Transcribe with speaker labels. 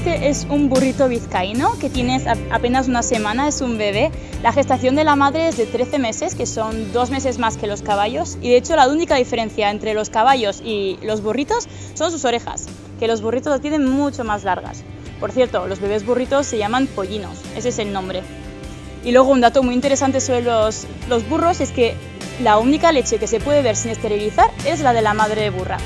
Speaker 1: Este es un burrito vizcaíno que tiene apenas una semana, es un bebé. La gestación de la madre es de 13 meses, que son dos meses más que los caballos. Y de hecho la única diferencia entre los caballos y los burritos son sus orejas, que los burritos las tienen mucho más largas. Por cierto, los bebés burritos se llaman pollinos, ese es el nombre. Y luego un dato muy interesante sobre los, los burros es que la única leche que se puede ver sin esterilizar es la de la madre burra.